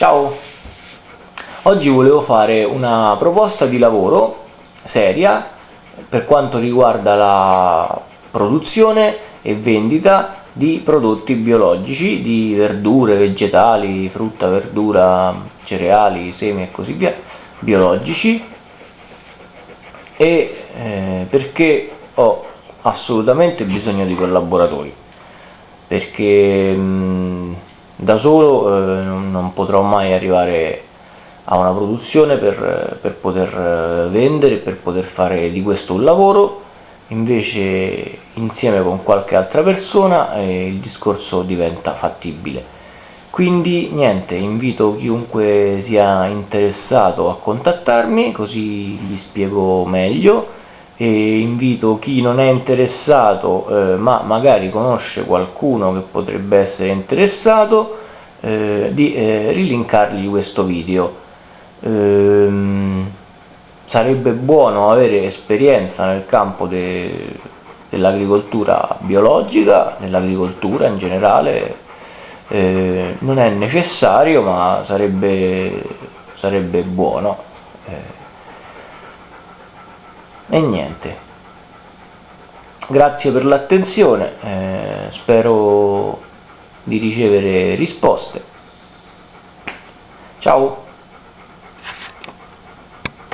Ciao! Oggi volevo fare una proposta di lavoro seria per quanto riguarda la produzione e vendita di prodotti biologici, di verdure, vegetali, frutta, verdura, cereali, semi e così via, biologici e eh, perché ho assolutamente bisogno di collaboratori perché mh, da solo eh, non potrò mai arrivare a una produzione per, per poter vendere, per poter fare di questo un lavoro. Invece insieme con qualche altra persona eh, il discorso diventa fattibile. Quindi niente invito chiunque sia interessato a contattarmi così gli spiego meglio e invito chi non è interessato eh, ma magari conosce qualcuno che potrebbe essere interessato eh, di eh, rilinkargli questo video ehm, sarebbe buono avere esperienza nel campo de, dell'agricoltura biologica, nell'agricoltura in generale, eh, non è necessario ma sarebbe, sarebbe buono. E niente. Grazie per l'attenzione, eh, spero di ricevere risposte. Ciao!